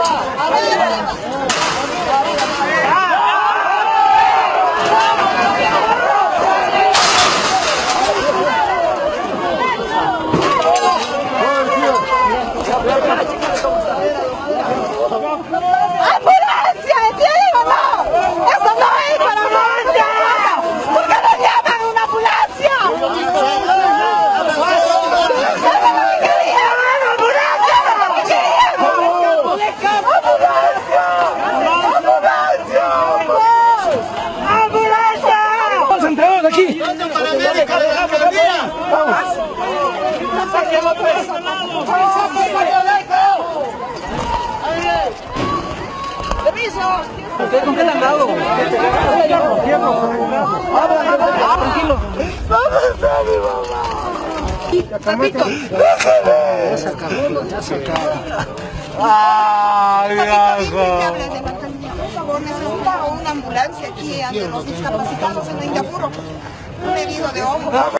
¡Ambulancia! ¿Ustedes con qué le han dado? Tranquilo. Repito. Ya se acabó, ya se acabó. ¡Ay, favor, necesita una ambulancia aquí ante los discapacitados en Ingapuro. Un herido de ojo.